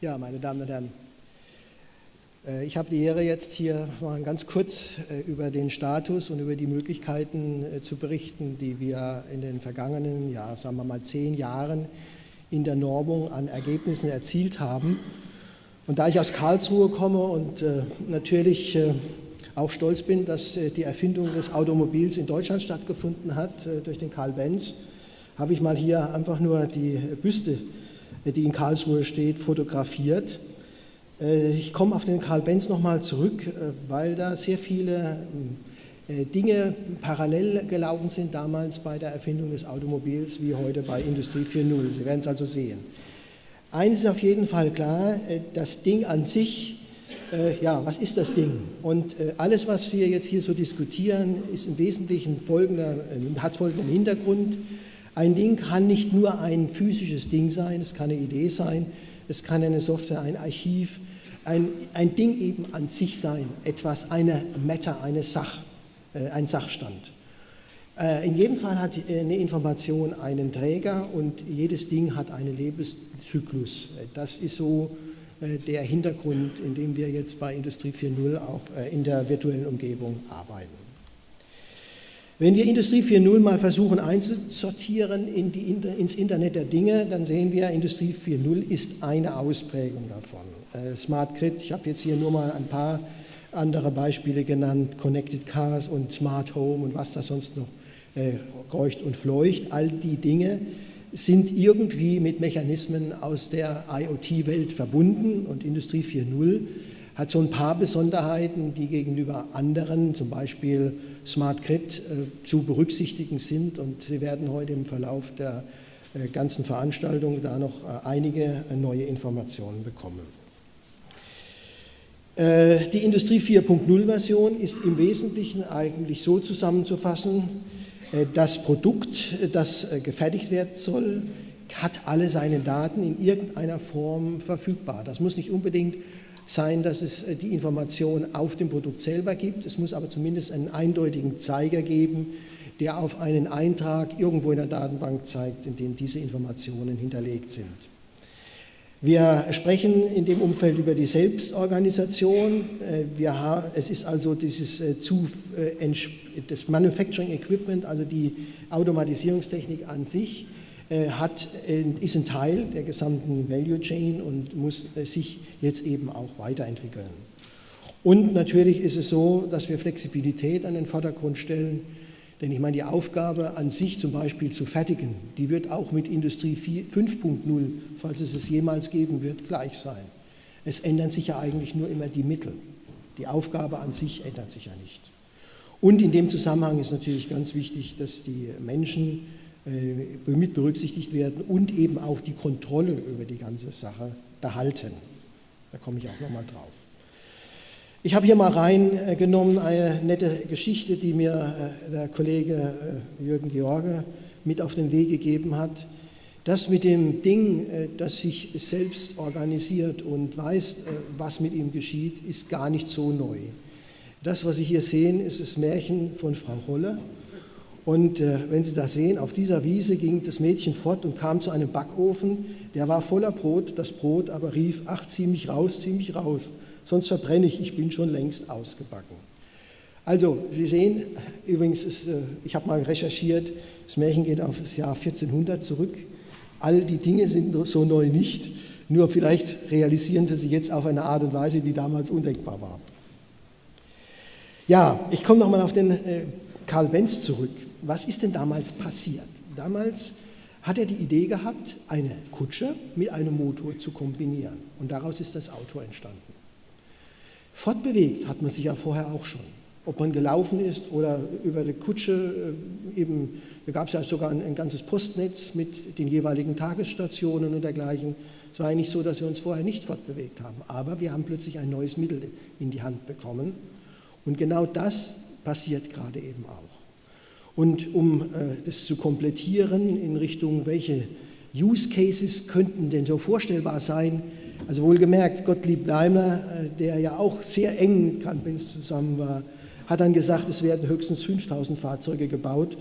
Ja, meine Damen und Herren, äh, ich habe die Ehre, jetzt hier mal ganz kurz äh, über den Status und über die Möglichkeiten äh, zu berichten, die wir in den vergangenen, ja, sagen wir mal, zehn Jahren in der Normung an Ergebnissen erzielt haben. Und da ich aus Karlsruhe komme und natürlich auch stolz bin, dass die Erfindung des Automobils in Deutschland stattgefunden hat durch den Karl Benz, habe ich mal hier einfach nur die Büste die in Karlsruhe steht, fotografiert. Äh, ich komme auf den Karl Benz nochmal zurück, äh, weil da sehr viele äh, Dinge parallel gelaufen sind damals bei der Erfindung des Automobils wie heute bei Industrie 4.0. Sie werden es also sehen. Eines ist auf jeden Fall klar, das Ding an sich, ja, was ist das Ding? Und alles, was wir jetzt hier so diskutieren, ist im Wesentlichen folgender, hat folgenden Hintergrund. Ein Ding kann nicht nur ein physisches Ding sein, es kann eine Idee sein, es kann eine Software, ein Archiv, ein, ein Ding eben an sich sein, etwas, eine Meta, eine Sach, äh, ein Sachstand. Äh, in jedem Fall hat eine Information einen Träger und jedes Ding hat einen Lebenszyklus. Das ist so äh, der Hintergrund, in dem wir jetzt bei Industrie 4.0 auch äh, in der virtuellen Umgebung arbeiten. Wenn wir Industrie 4.0 mal versuchen einzusortieren in die, ins Internet der Dinge, dann sehen wir, Industrie 4.0 ist eine Ausprägung davon. Äh, Smart Grid, ich habe jetzt hier nur mal ein paar andere Beispiele genannt, Connected Cars und Smart Home und was da sonst noch äh, kreucht und fleucht. All die Dinge sind irgendwie mit Mechanismen aus der IoT-Welt verbunden und Industrie 4.0 hat so ein paar Besonderheiten, die gegenüber anderen, zum Beispiel Smart Grid, äh, zu berücksichtigen sind. Und Sie werden heute im Verlauf der äh, ganzen Veranstaltung da noch äh, einige neue Informationen bekommen. Die Industrie 4.0-Version ist im Wesentlichen eigentlich so zusammenzufassen, das Produkt, das gefertigt werden soll, hat alle seine Daten in irgendeiner Form verfügbar. Das muss nicht unbedingt sein, dass es äh, die Information auf dem Produkt selber gibt. Es muss aber zumindest einen eindeutigen Zeiger geben, der auf einen Eintrag irgendwo in der Datenbank zeigt, in dem diese Informationen hinterlegt sind. Wir sprechen in dem Umfeld über die Selbstorganisation. Äh, wir es ist also dieses äh, das Manufacturing Equipment, also die Automatisierungstechnik an sich, hat, äh, ist ein Teil der gesamten Value Chain und muss äh, sich jetzt eben auch weiterentwickeln. Und natürlich ist es so, dass wir Flexibilität an den Vordergrund stellen, denn ich meine, die Aufgabe an sich zum Beispiel zu fertigen, die wird auch mit Industrie 5.0, falls es es jemals geben wird, gleich sein. Es ändern sich ja eigentlich nur immer die Mittel. Die Aufgabe an sich ändert sich ja nicht. Und in dem Zusammenhang ist natürlich ganz wichtig, dass die Menschen äh, mit berücksichtigt werden und eben auch die Kontrolle über die ganze Sache behalten. Da komme ich auch nochmal drauf. Ich habe hier mal reingenommen eine nette Geschichte, die mir äh, der Kollege äh, Jürgen George mit auf den Weg gegeben hat. Das mit dem Ding, das sich selbst organisiert und weiß, was mit ihm geschieht, ist gar nicht so neu. Das, was Sie hier sehen, ist das Märchen von Frau Holle. Und äh, wenn Sie das sehen, auf dieser Wiese ging das Mädchen fort und kam zu einem Backofen, der war voller Brot, das Brot aber rief, ach, zieh mich raus, zieh mich raus, sonst verbrenne ich, ich bin schon längst ausgebacken. Also, Sie sehen, übrigens, ist, äh, ich habe mal recherchiert, das Märchen geht auf das Jahr 1400 zurück. All die Dinge sind so neu nicht, nur vielleicht realisieren wir sie jetzt auf eine Art und Weise, die damals undenkbar war. Ja, ich komme nochmal auf den äh, Karl Benz zurück was ist denn damals passiert? Damals hat er die Idee gehabt, eine Kutsche mit einem Motor zu kombinieren. Und daraus ist das Auto entstanden. Fortbewegt hat man sich ja vorher auch schon. Ob man gelaufen ist oder über die Kutsche, äh, eben, da gab es ja sogar ein, ein, ganzes Postnetz mit den jeweiligen Tagesstationen und dergleichen. Es war eigentlich so, dass wir uns vorher nicht fortbewegt haben. Aber wir haben plötzlich ein neues Mittel in die Hand bekommen. Und genau das passiert gerade eben auch. Und um äh, das zu komplettieren in Richtung, welche Use Cases könnten denn so vorstellbar sein, also wohlgemerkt, Gottlieb Daimler, äh, der ja auch sehr eng mit Kant-Benz zusammen war, hat dann gesagt, es werden höchstens 5000 Fahrzeuge gebaut.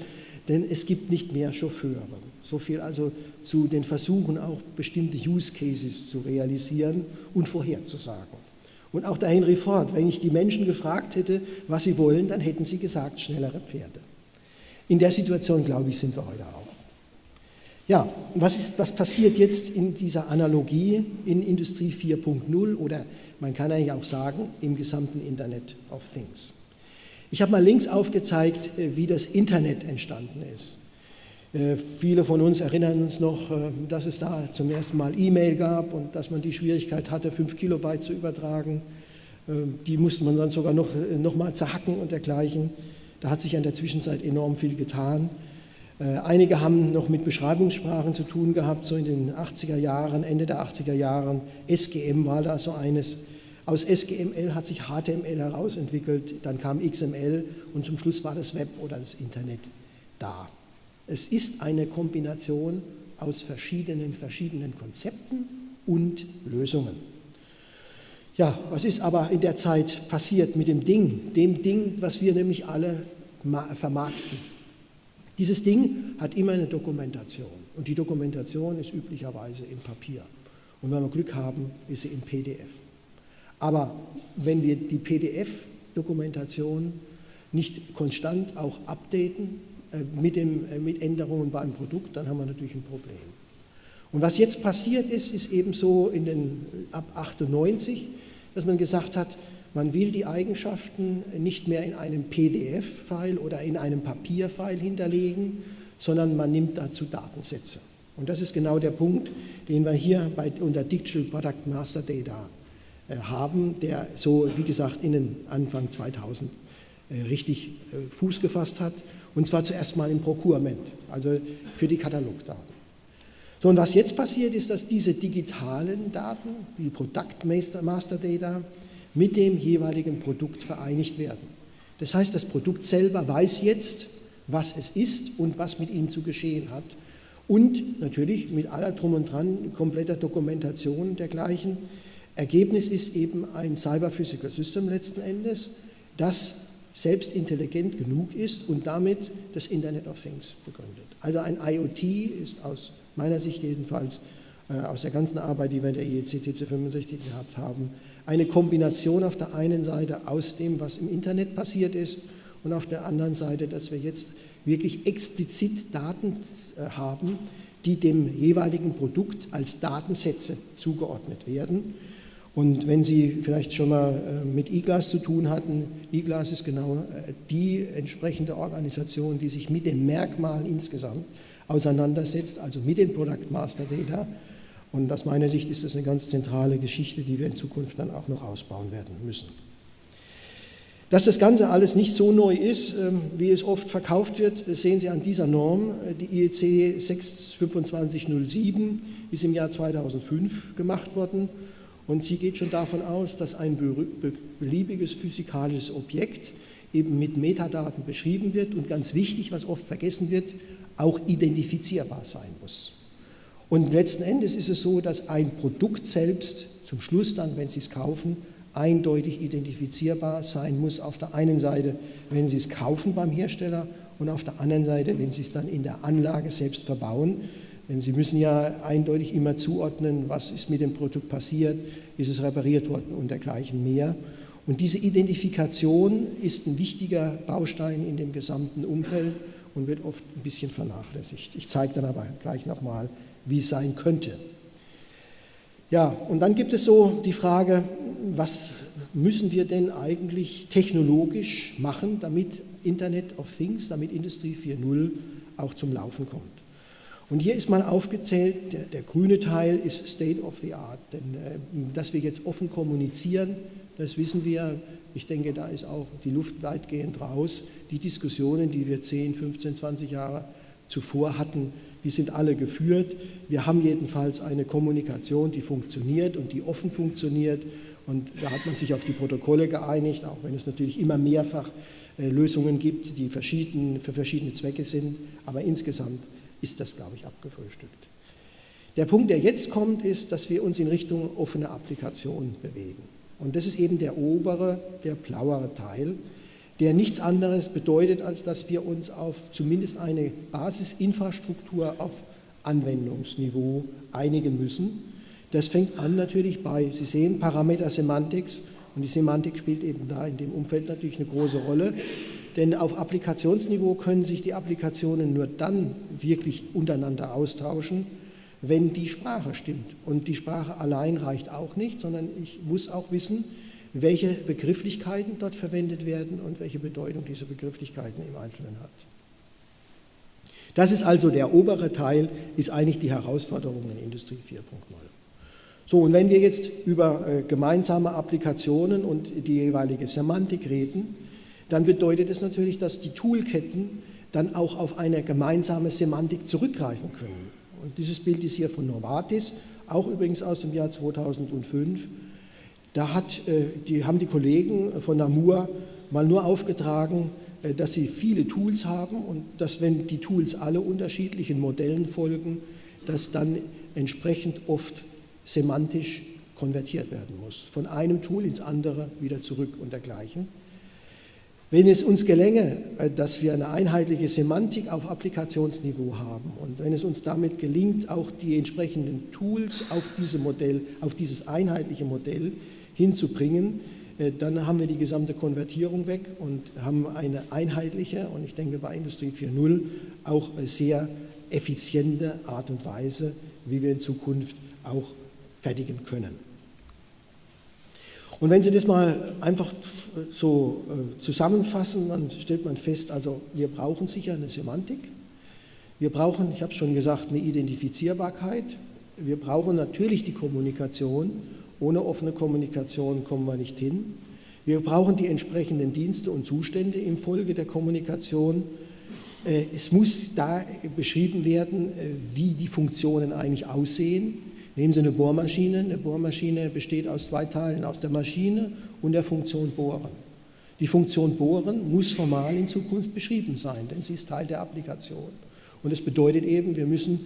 denn es gibt nicht mehr Chauffeure. So viel also zu den Versuchen, auch bestimmte Use Cases zu realisieren und vorherzusagen. Und auch der Henry Ford, wenn ich die Menschen gefragt hätte, was sie wollen, dann hätten sie gesagt, schnellere Pferde. In der Situation, glaube ich, sind wir heute auch. Ja, was, ist, was passiert jetzt in dieser Analogie in Industrie 4.0 oder man kann eigentlich auch sagen im gesamten Internet of Things? Ich habe mal links aufgezeigt, äh, wie das Internet entstanden ist. Äh, viele von uns erinnern uns noch, äh, dass es da zum ersten Mal E-Mail gab und dass man die Schwierigkeit hatte, 5 Kilobyte zu übertragen. Die musste man dann sogar noch, noch mal zerhacken und dergleichen. Da hat sich in der Zwischenzeit enorm viel getan. Einige haben noch mit Beschreibungssprachen zu tun gehabt, so in den 80er Jahren, Ende der 80er Jahren. SGM war da so eines. Aus SGML hat sich HTML herausentwickelt, dann kam XML und zum Schluss war das Web oder das Internet da. Es ist eine Kombination aus verschiedenen, verschiedenen Konzepten und Lösungen. Ja, was ist aber in der Zeit passiert mit dem Ding, dem Ding, was wir nämlich alle vermarkten? Dieses Ding hat immer eine Dokumentation und die Dokumentation ist üblicherweise in Papier. Und wenn wir Glück haben, ist sie in PDF. Aber wenn wir die PDF-Dokumentation nicht konstant auch updaten äh, mit, dem, äh, mit Änderungen beim Produkt, dann haben wir natürlich ein Problem. Und was jetzt passiert ist, ist eben so in den, ab 98, dass man gesagt hat, man will die Eigenschaften nicht mehr in einem PDF-File oder in einem Papierfile hinterlegen, sondern man nimmt dazu Datensätze. Und das ist genau der Punkt, den wir hier bei, unter Digital Product Master Data äh, haben, der so, wie gesagt, in den Anfang 2000 äh, richtig äh, Fuß gefasst hat. Und zwar zuerst mal im Procurement, also für die Katalogdaten. So, und was jetzt passiert ist, dass diese digitalen Daten, die Product Master Data, mit dem jeweiligen Produkt vereinigt werden. Das heißt, das Produkt selber weiß jetzt, was es ist und was mit ihm zu geschehen hat. Und natürlich mit aller Drum und Dran, kompletter Dokumentation dergleichen, Ergebnis ist eben ein Cyber Physical System letzten Endes, das selbst intelligent genug ist und damit das Internet of Things begründet. Also ein IoT ist aus meiner Sicht jedenfalls, äh, aus der ganzen Arbeit, die wir in der IEC TC65 gehabt haben, eine Kombination auf der einen Seite aus dem, was im Internet passiert ist und auf der anderen Seite, dass wir jetzt wirklich explizit Daten äh, haben, die dem jeweiligen Produkt als Datensätze zugeordnet werden und wenn Sie vielleicht schon mal äh, mit IGLAS zu tun hatten, IGLAS ist genau äh, die entsprechende Organisation, die sich mit dem Merkmal insgesamt auseinandersetzt, also mit dem Product Master Data. Und aus meiner Sicht ist das eine ganz zentrale Geschichte, die wir in Zukunft dann auch noch ausbauen werden müssen. Dass das Ganze alles nicht so neu ist, ähm, wie es oft verkauft wird, sehen Sie an dieser Norm. Die IEC 62507 ist im Jahr 2005 gemacht worden und sie geht schon davon aus, dass ein beliebiges physikalisches Objekt eben mit Metadaten beschrieben wird und ganz wichtig, was oft vergessen wird, auch identifizierbar sein muss. Und letzten Endes ist es so, dass ein Produkt selbst zum Schluss dann, wenn Sie es kaufen, eindeutig identifizierbar sein muss. Auf der einen Seite, wenn Sie es kaufen beim Hersteller und auf der anderen Seite, wenn Sie es dann in der Anlage selbst verbauen. Denn Sie müssen ja eindeutig immer zuordnen, was ist mit dem Produkt passiert, ist es repariert worden und dergleichen mehr. Und diese Identifikation ist ein wichtiger Baustein in dem gesamten Umfeld und wird oft ein bisschen vernachlässigt. Ich zeige dann aber gleich nochmal, wie es sein könnte. Ja, und dann gibt es so die Frage, was müssen wir denn eigentlich technologisch machen, damit Internet of Things, damit Industrie 4.0 auch zum Laufen kommt. Und hier ist mal aufgezählt, der, der, grüne Teil ist State of the Art, denn äh, dass wir jetzt offen kommunizieren, das wissen wir. Ich denke, da ist auch die Luft weitgehend raus. Die Diskussionen, die wir 10, 15, 20 Jahre zuvor hatten, die sind alle geführt. Wir haben jedenfalls eine Kommunikation, die funktioniert und die offen funktioniert. Und da hat man sich auf die Protokolle geeinigt, auch wenn es natürlich immer mehrfach äh, Lösungen gibt, die verschieden, für verschiedene Zwecke sind. Aber insgesamt ist das, glaube ich, abgefrühstückt. Der Punkt, der jetzt kommt, ist, dass wir uns in Richtung offene Applikation bewegen. Und das ist eben der obere, der blauere Teil, der nichts anderes bedeutet, als dass wir uns auf zumindest eine Basisinfrastruktur auf Anwendungsniveau einigen müssen. Das fängt an natürlich bei, Sie sehen, Parameter Semantics und die Semantik spielt eben da in dem Umfeld natürlich eine große Rolle. Denn auf Applikationsniveau können sich die Applikationen nur dann wirklich untereinander austauschen, wenn die Sprache stimmt. Und die Sprache allein reicht auch nicht, sondern ich muss auch wissen, welche Begrifflichkeiten dort verwendet werden und welche Bedeutung diese Begrifflichkeiten im Einzelnen hat. Das ist also der obere Teil, ist eigentlich die Herausforderung in Industrie 4.0. So, und wenn wir jetzt über äh, gemeinsame Applikationen und die jeweilige Semantik reden, dann bedeutet es natürlich, dass die Toolketten dann auch auf eine gemeinsame Semantik zurückgreifen können. Und dieses Bild ist hier von Novartis, auch übrigens aus dem Jahr 2005. Da hat, äh, die, haben die Kollegen von Namur mal nur aufgetragen, äh, dass sie viele Tools haben und dass, wenn die Tools alle unterschiedlichen Modellen folgen, dass dann entsprechend oft semantisch konvertiert werden muss. Von einem Tool ins andere wieder zurück und dergleichen. Wenn es uns gelänge, äh, dass wir eine einheitliche Semantik auf Applikationsniveau haben und wenn es uns damit gelingt, auch die entsprechenden Tools auf, diese Modell, auf dieses einheitliche Modell hinzubringen, äh, dann haben wir die gesamte Konvertierung weg und haben eine einheitliche und ich denke bei Industrie 4.0 auch sehr effiziente Art und Weise, wie wir in Zukunft auch fertigen können. Und wenn Sie das mal einfach so äh, zusammenfassen, dann stellt man fest, also wir brauchen sicher eine Semantik, wir brauchen, ich habe es schon gesagt, eine Identifizierbarkeit, wir brauchen natürlich die Kommunikation, ohne offene Kommunikation kommen wir nicht hin. Wir brauchen die entsprechenden Dienste und Zustände im Folge der Kommunikation. Äh, es muss da beschrieben werden, äh, wie die Funktionen eigentlich aussehen Nehmen Sie eine Bohrmaschine. Eine Bohrmaschine besteht aus zwei Teilen, aus der Maschine und der Funktion Bohren. Die Funktion Bohren muss formal in Zukunft beschrieben sein, denn sie ist Teil der Applikation. Und das bedeutet eben, wir müssen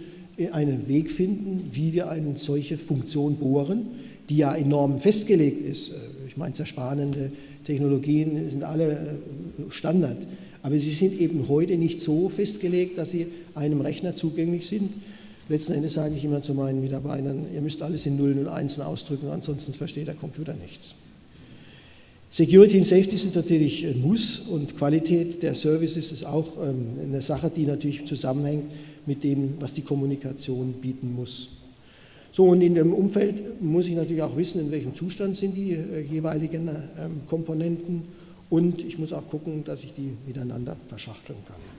einen Weg finden, wie wir eine solche Funktion bohren, die ja enorm festgelegt ist. Ich meine, zersparende Technologien sind alle äh, Standard, aber sie sind eben heute nicht so festgelegt, dass sie einem Rechner zugänglich sind, Letzten Endes sage ich immer zu meinen Mitarbeitern, ihr müsst alles in Nullen und Einsen ausdrücken, ansonsten versteht der Computer nichts. Security und Safety sind natürlich ein Muss und Qualität der Services ist auch ähm, eine Sache, die natürlich zusammenhängt mit dem, was die Kommunikation bieten muss. So, und in dem Umfeld muss ich natürlich auch wissen, in welchem Zustand sind die äh, jeweiligen ähm, Komponenten und ich muss auch gucken, dass ich die miteinander verschachteln kann.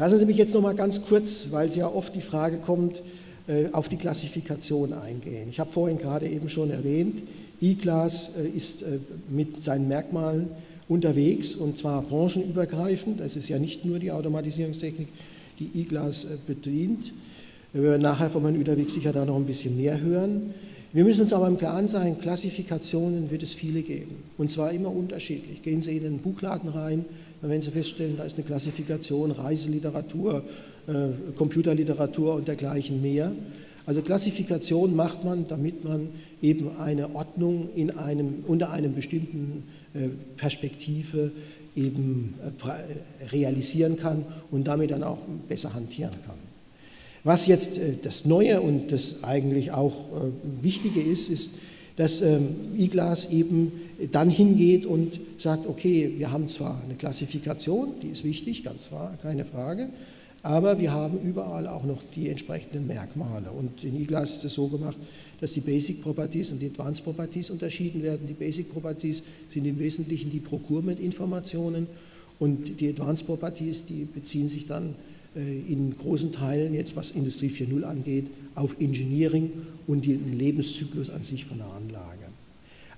Lassen Sie mich jetzt noch mal ganz kurz, weil es ja oft die Frage kommt, äh, auf die Klassifikation eingehen. Ich habe vorhin gerade eben schon erwähnt, E-Class äh, ist äh, mit seinen Merkmalen unterwegs und zwar branchenübergreifend. Es ist ja nicht nur die Automatisierungstechnik, die E-Class bedient. Wir werden nachher von Herrn Üderwig sicher da noch ein bisschen mehr hören. Wir müssen uns aber im Klaren sein, Klassifikationen wird es viele geben. Und zwar immer unterschiedlich. Gehen Sie in den Buchladen rein, dann werden Sie feststellen, da ist eine Klassifikation, Reiseliteratur, äh, Computerliteratur und dergleichen mehr. Also Klassifikation macht man, damit man eben eine Ordnung in einem, unter einem bestimmten äh, Perspektive eben äh, realisieren kann und damit dann auch besser hantieren kann. Was jetzt äh, das Neue und das eigentlich auch äh, Wichtige ist, ist, dass ähm, IGLAS eben dann hingeht und sagt, okay, wir haben zwar eine Klassifikation, die ist wichtig, ganz klar, keine Frage, aber wir haben überall auch noch die entsprechenden Merkmale. Und in IGLAS ist es so gemacht, dass die Basic Properties und die Advanced Properties unterschieden werden. Die Basic Properties sind im Wesentlichen die Procurement-Informationen und die Advanced Properties, die beziehen sich dann äh, in großen Teilen jetzt, was Industrie 4.0 angeht, auf Engineering und den Lebenszyklus an sich von der Anlage.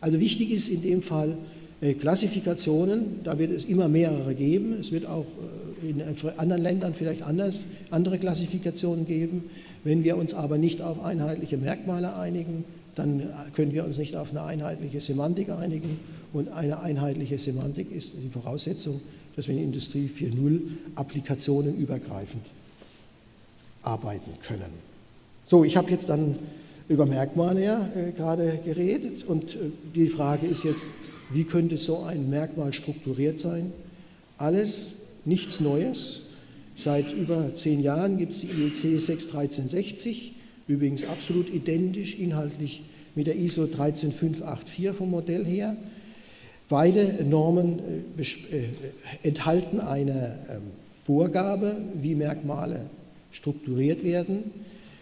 Also wichtig ist in dem Fall äh, Klassifikationen, da wird es immer mehrere geben. Es wird auch äh, in anderen Ländern vielleicht anders, andere Klassifikationen geben. Wenn wir uns aber nicht auf einheitliche Merkmale einigen, dann können wir uns nicht auf eine einheitliche Semantik einigen. Und eine einheitliche Semantik ist die Voraussetzung dass wir in Industrie 4.0 Applikationen übergreifend arbeiten können. So, ich habe jetzt dann über Merkmale ja, äh, gerade geredet und äh, die Frage ist jetzt, wie könnte so ein Merkmal strukturiert sein. Alles nichts Neues. Seit über zehn Jahren gibt es die IEC 61360, übrigens absolut identisch inhaltlich mit der ISO 13584 vom Modell her. Beide Normen äh, äh, enthalten eine ähm, Vorgabe, wie Merkmale strukturiert werden.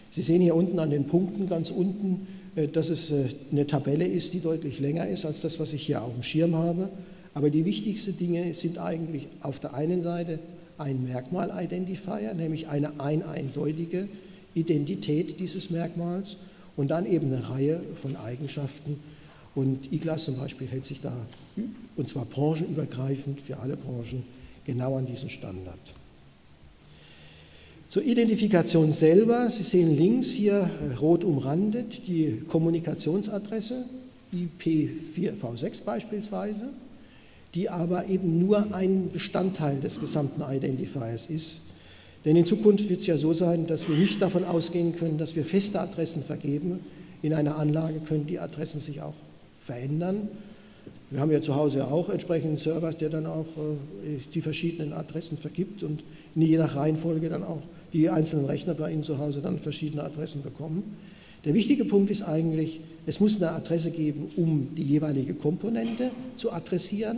Sie sehen hier unten an den Punkten ganz unten, äh, dass es eine Tabelle ist, die deutlich länger ist als das, was ich hier auf dem Schirm habe. Aber die wichtigsten Dinge sind eigentlich auf der einen Seite ein Merkmal-Identifier, nämlich eine ein eindeutige Identität dieses Merkmals und dann eben eine Reihe von Eigenschaften. Und IGLAS zum Beispiel hält sich da, und zwar branchenübergreifend für alle Branchen, genau an diesen Standard. Zur Identifikation selber, Sie sehen links hier äh, rot umrandet die Kommunikationsadresse, IP4V6 beispielsweise, die aber eben nur ein Bestandteil des gesamten Identifiers ist. Denn in Zukunft wird es ja so sein, dass wir nicht davon ausgehen können, dass wir feste Adressen vergeben. In einer Anlage können die Adressen sich auch verändern. Wir haben ja zu Hause auch entsprechenden Server, der dann auch äh, die verschiedenen Adressen vergibt und je nach Reihenfolge dann auch die einzelnen Rechner bei Ihnen zu Hause dann verschiedene Adressen bekommen. Der wichtige Punkt ist eigentlich, es muss eine Adresse geben, um die jeweilige Komponente zu adressieren,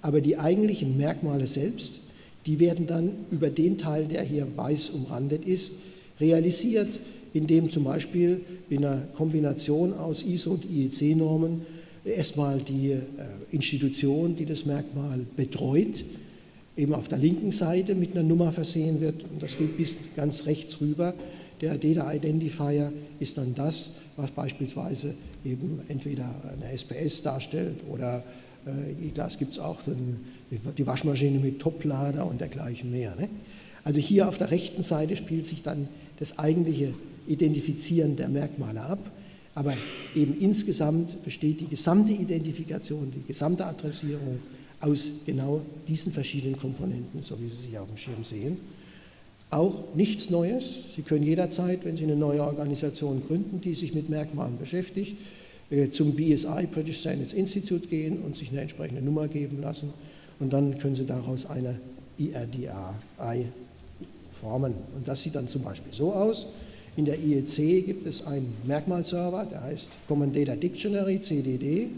aber die eigentlichen Merkmale selbst die werden dann über den Teil, der hier weiß umrandet ist, realisiert, indem zum Beispiel in einer Kombination aus ISO und IEC-Normen erstmal die äh, Institution, die das Merkmal betreut, eben auf der linken Seite mit einer Nummer versehen wird und das geht bis ganz rechts rüber. Der Data Identifier ist dann das, was beispielsweise eben entweder eine SPS darstellt oder äh, das gibt es auch die Waschmaschine mit Toplader und dergleichen mehr. Ne? Also hier auf der rechten Seite spielt sich dann das eigentliche Identifizieren der Merkmale ab, aber eben insgesamt besteht die gesamte Identifikation, die gesamte Adressierung aus genau diesen verschiedenen Komponenten, so wie Sie sie auf dem Schirm sehen. Auch nichts Neues. Sie können jederzeit, wenn Sie eine neue Organisation gründen, die sich mit Merkmalen beschäftigt, äh, zum BSI, British Standards Institute, gehen und sich eine entsprechende Nummer geben lassen und dann können Sie daraus eine IRDI formen. Und das sieht dann zum Beispiel so aus. In der IEC gibt es einen Merkmalserver, der heißt Common Data Dictionary, CDD.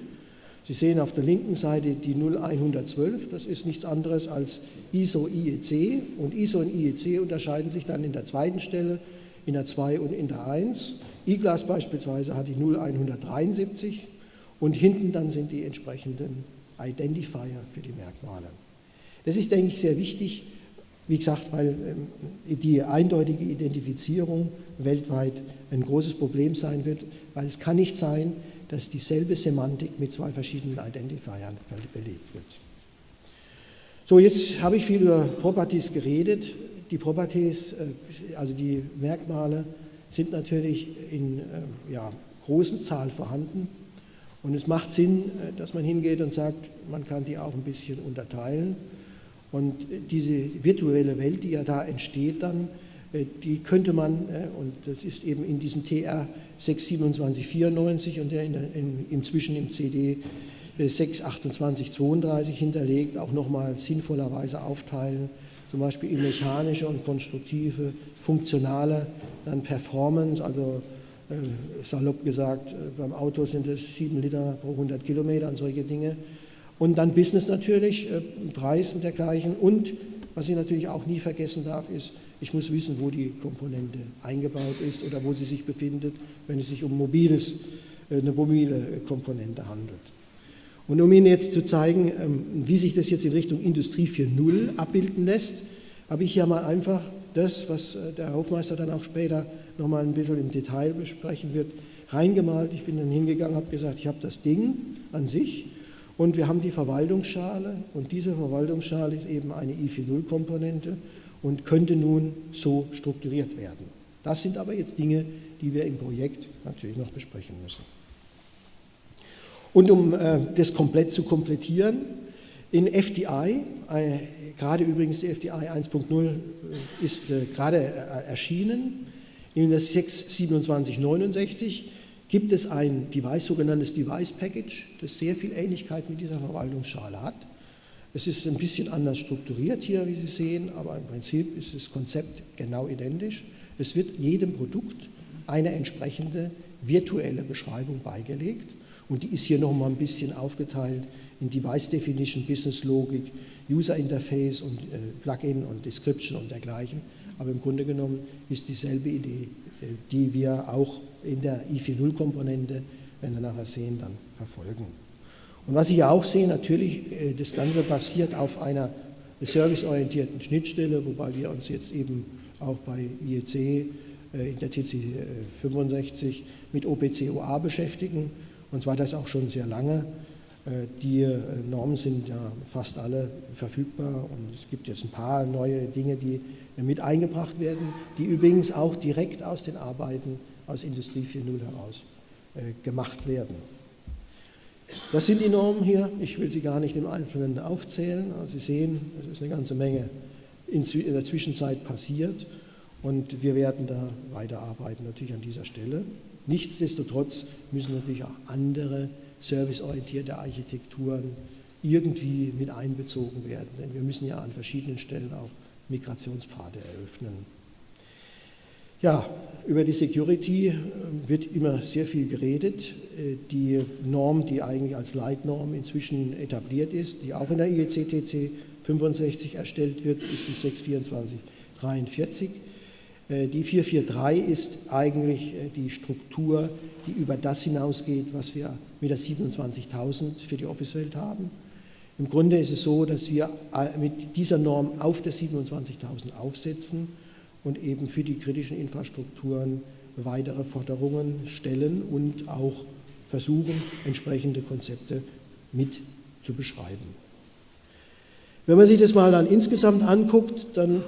Sie sehen auf der linken Seite die 0112, das ist nichts anderes als ISO IEC und ISO und IEC unterscheiden sich dann in der zweiten Stelle, in der 2 und in der 1. IGLAS beispielsweise hat die 0173 und hinten dann sind die entsprechenden Identifier für die Merkmale. Das ist, denke ich, sehr wichtig, wie gesagt, weil ähm, die eindeutige Identifizierung weltweit ein großes Problem sein wird, weil es kann nicht sein, dass dieselbe Semantik mit zwei verschiedenen Identifiern belegt wird. So, jetzt habe ich viel über Properties geredet. Die Properties, äh, also die Merkmale, sind natürlich in äh, ja, großen Zahl vorhanden. Und es macht Sinn, äh, dass man hingeht und sagt, man kann die auch ein bisschen unterteilen. Und äh, diese virtuelle Welt, die ja da entsteht dann, die könnte man, und das ist eben in diesem TR 62794 und der in, in, inzwischen im CD 62832 hinterlegt, auch nochmal sinnvollerweise aufteilen zum Beispiel in mechanische und konstruktive, funktionale, dann Performance, also äh, salopp gesagt, äh, beim Auto sind es 7 Liter pro 100 Kilometer und solche Dinge. Und dann Business natürlich, äh, Preis und dergleichen. Und was ich natürlich auch nie vergessen darf, ist, ich muss wissen, wo die Komponente eingebaut ist oder wo sie sich befindet, wenn es sich um mobiles, äh, eine mobile Komponente handelt. Und um Ihnen jetzt zu zeigen, ähm, wie sich das jetzt in Richtung Industrie 4.0 abbilden lässt, habe ich hier mal einfach das, was äh, der Hofmeister dann auch später nochmal ein bisschen im Detail besprechen wird, reingemalt. Ich bin dann hingegangen, habe gesagt, ich habe das Ding an sich und wir haben die Verwaltungsschale und diese Verwaltungsschale ist eben eine I4.0-Komponente und könnte nun so strukturiert werden. Das sind aber jetzt Dinge, die wir im Projekt natürlich noch besprechen müssen. Und um äh, das komplett zu komplettieren, in FDI, äh, gerade übrigens die FDI 1.0 äh, ist äh, gerade äh, erschienen, in der 62769 gibt es ein Device, sogenanntes Device Package, das sehr viel Ähnlichkeit mit dieser Verwaltungsschale hat. Es ist ein bisschen anders strukturiert hier, wie Sie sehen, aber im Prinzip ist das Konzept genau identisch. Es wird jedem Produkt eine entsprechende virtuelle Beschreibung beigelegt und die ist hier nochmal ein bisschen aufgeteilt in Device Definition, Business Logik, User Interface und äh, Plugin und Description und dergleichen. Aber im Grunde genommen ist dieselbe Idee, äh, die wir auch in der i4.0-Komponente, wenn Sie nachher sehen, dann verfolgen. Und was Sie ja auch sehen, natürlich, äh, das Ganze basiert auf einer serviceorientierten Schnittstelle, wobei wir uns jetzt eben auch bei IEC äh, in der TC 65 mit OPC-OA beschäftigen, und zwar das auch schon sehr lange. Die Normen sind ja fast alle verfügbar und es gibt jetzt ein paar neue Dinge, die mit eingebracht werden, die übrigens auch direkt aus den Arbeiten aus Industrie 4.0 heraus gemacht werden. Das sind die Normen hier. Ich will sie gar nicht im Einzelnen aufzählen. Also Sie sehen, es ist eine ganze Menge in der Zwischenzeit passiert und wir werden da weiterarbeiten, natürlich an dieser Stelle. Nichtsdestotrotz müssen natürlich auch andere serviceorientierte Architekturen irgendwie mit einbezogen werden, denn wir müssen ja an verschiedenen Stellen auch Migrationspfade eröffnen. Ja, über die Security äh, wird immer sehr viel geredet. Äh, die Norm, die eigentlich als Leitnorm inzwischen etabliert ist, die auch in der IEC-TC 65 erstellt wird, ist die 62443. Äh, die 443 ist eigentlich die Struktur, die über das hinausgeht, was wir mit der 27.000 für die Office-Welt haben. Im Grunde ist es so, dass wir mit dieser Norm auf der 27.000 aufsetzen und eben für die kritischen Infrastrukturen weitere Forderungen stellen und auch versuchen, entsprechende Konzepte mit zu beschreiben. Wenn man sich das mal dann insgesamt anguckt, dann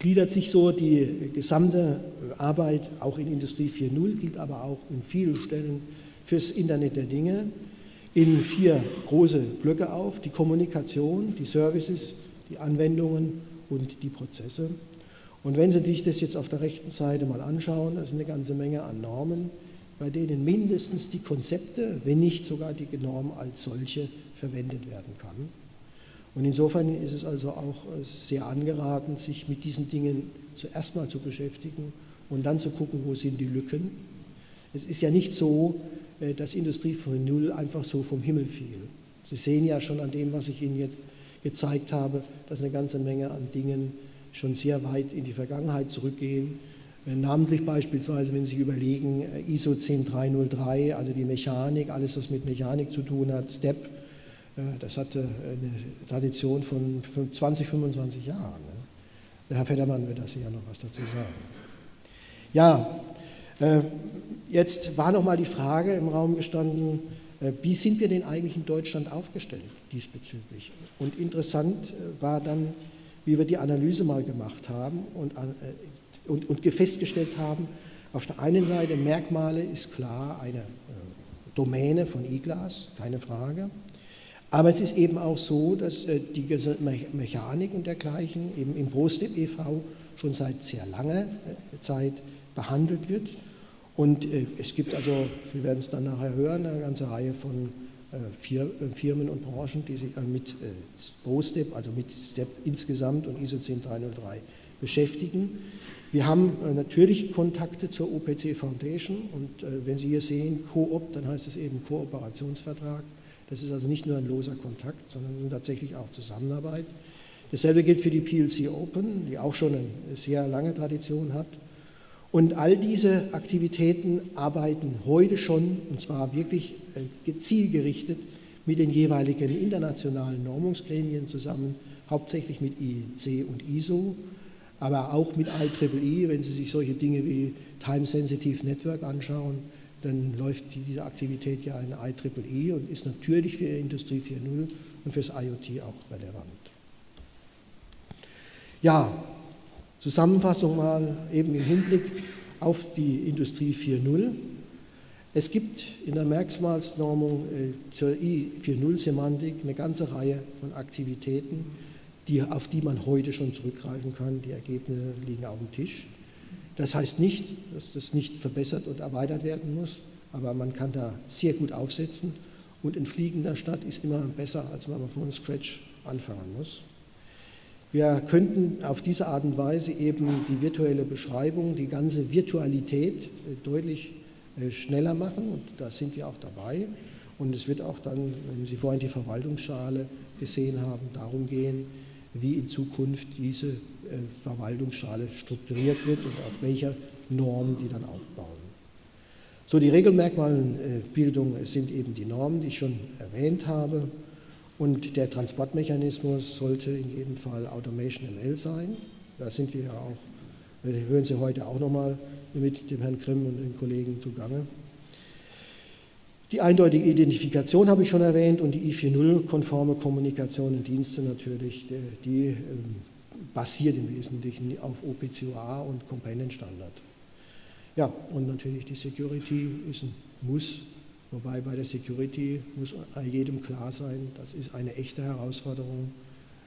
gliedert sich so die gesamte Arbeit auch in Industrie 4.0, gilt aber auch in vielen Stellen fürs Internet der Dinge, in vier große Blöcke auf, die Kommunikation, die Services, die Anwendungen und die Prozesse. Und wenn Sie sich das jetzt auf der rechten Seite mal anschauen, das ist eine ganze Menge an Normen, bei denen mindestens die Konzepte, wenn nicht sogar die Norm als solche verwendet werden kann. Und insofern ist es also auch sehr angeraten, sich mit diesen Dingen zuerst mal zu beschäftigen und dann zu gucken, wo sind die Lücken. Es ist ja nicht so, äh, dass Industrie von Null einfach so vom Himmel fiel. Sie sehen ja schon an dem, was ich Ihnen jetzt gezeigt habe, dass eine ganze Menge an Dingen schon sehr weit in die Vergangenheit zurückgehen. Äh, namentlich beispielsweise, wenn Sie überlegen, äh, ISO 10303, also die Mechanik, alles was mit Mechanik zu tun hat, STEP, äh, das hatte eine Tradition von 20, 25 Jahren. Ne? Der Herr Federmann wird da sicher noch was dazu sagen. Ja, jetzt war noch mal die Frage im Raum gestanden, wie sind wir denn eigentlich in Deutschland aufgestellt diesbezüglich? Und interessant war dann wie wir die Analyse mal gemacht haben und, äh, und, und festgestellt haben, auf der einen Seite Merkmale ist klar eine äh, Domäne von E-Glas, keine Frage. Aber es ist eben auch so, dass äh, die Mechanik und dergleichen eben im ProStep e.V. schon seit sehr langer Zeit behandelt wird. Und es gibt also, wir werden es dann nachher hören, eine ganze Reihe von Firmen und Branchen, die sich mit ProStep, äh, also mit STEP insgesamt und ISO 10303 beschäftigen. Wir haben natürlich Kontakte zur OPC Foundation und wenn Sie hier sehen Coop, dann heißt es eben Kooperationsvertrag. Das ist also nicht nur ein loser Kontakt, sondern tatsächlich auch Zusammenarbeit. Dasselbe gilt für die PLC Open, die auch schon eine sehr lange Tradition hat. Und all diese Aktivitäten arbeiten heute schon, und zwar wirklich äh, zielgerichtet, mit den jeweiligen internationalen Normungsgremien zusammen, hauptsächlich mit IEC und ISO, aber auch mit IEEE. Wenn Sie sich solche Dinge wie Time Sensitive Network anschauen, dann läuft diese Aktivität ja in IEEE und ist natürlich für Industrie 4.0 und fürs IoT auch relevant. Ja, Zusammenfassung mal eben im Hinblick auf die Industrie 4.0. Es gibt in der Merkmalsnormung äh, zur I4.0-Semantik eine ganze Reihe von Aktivitäten, die, auf die man heute schon zurückgreifen kann. Die Ergebnisse liegen auf dem Tisch. Das heißt nicht, dass das nicht verbessert und erweitert werden muss. aber man kann da sehr gut aufsetzen und ein fliegender Start ist immer besser, als wenn man von Scratch anfangen muss. Wir könnten auf diese Art und Weise eben die virtuelle Beschreibung, die ganze Virtualität äh, deutlich äh, schneller machen und da sind wir auch dabei. Und es wird auch dann, wenn Sie vorhin die Verwaltungsschale gesehen haben, darum gehen, wie in Zukunft diese äh, Verwaltungsschale strukturiert wird und auf welcher Norm die dann aufbauen. So, die Regelmerkmalbildung sind eben die Normen, die ich schon erwähnt habe. Und der Transportmechanismus sollte in jedem Fall Automation ML sein. Da sind wir ja auch, äh, hören Sie heute auch nochmal mit dem Herrn Grimm und den Kollegen zugange. Die eindeutige Identifikation habe ich schon erwähnt und die I4.0-konforme Kommunikation und Dienste natürlich, die ähm, basiert im Wesentlichen auf OPCOA und Companion Standard. Ja, und natürlich die Security ist ein Muss, wobei bei der Security muss jedem klar sein, das ist eine echte Herausforderung.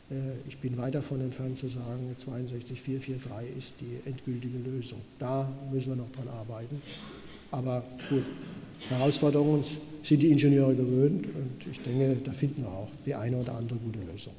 Äh, ich bin weit davon entfernt zu sagen, 62443 ist die endgültige Lösung. Da müssen wir noch dran arbeiten. Aber gut, Herausforderungen sind die Ingenieure gewöhnt und ich denke, da finden wir auch die eine oder andere gute Lösung.